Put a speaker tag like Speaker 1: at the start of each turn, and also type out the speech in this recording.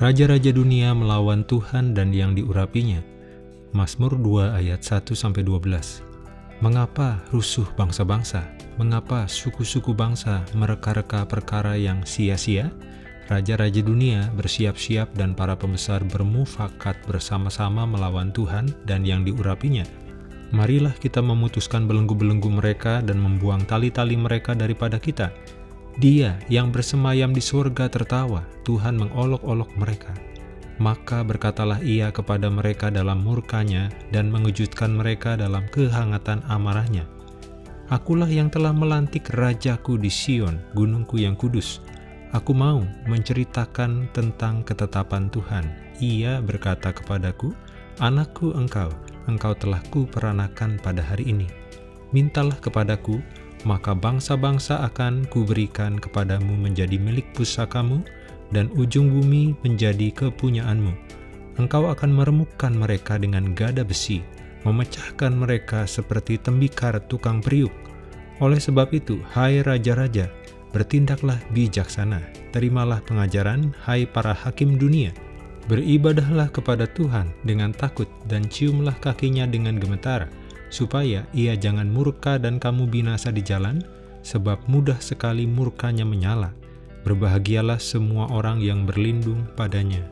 Speaker 1: Raja-raja dunia melawan Tuhan dan yang diurapinya. Mazmur 2 ayat 1-12 Mengapa rusuh bangsa-bangsa? Mengapa suku-suku bangsa mereka-reka perkara yang sia-sia? Raja-raja dunia bersiap-siap dan para pembesar bermufakat bersama-sama melawan Tuhan dan yang diurapinya. Marilah kita memutuskan belenggu-belenggu mereka dan membuang tali-tali mereka daripada kita dia yang bersemayam di surga tertawa, Tuhan mengolok-olok mereka. Maka berkatalah ia kepada mereka dalam murkanya dan mengejutkan mereka dalam kehangatan amarahnya. Akulah yang telah melantik rajaku di Sion, gunungku yang kudus. Aku mau menceritakan tentang ketetapan Tuhan. Ia berkata kepadaku, Anakku engkau, engkau telah kuperanakan pada hari ini. Mintalah kepadaku, maka bangsa-bangsa akan kuberikan kepadamu menjadi milik pusakamu, dan ujung bumi menjadi kepunyaanmu. Engkau akan meremukkan mereka dengan gada besi, memecahkan mereka seperti tembikar tukang periuk. Oleh sebab itu, hai raja-raja, bertindaklah bijaksana, terimalah pengajaran, hai para hakim dunia. Beribadahlah kepada Tuhan dengan takut dan ciumlah kakinya dengan gemetar, supaya ia jangan murka dan kamu binasa di jalan, sebab mudah sekali murkanya menyala. Berbahagialah semua orang yang berlindung padanya.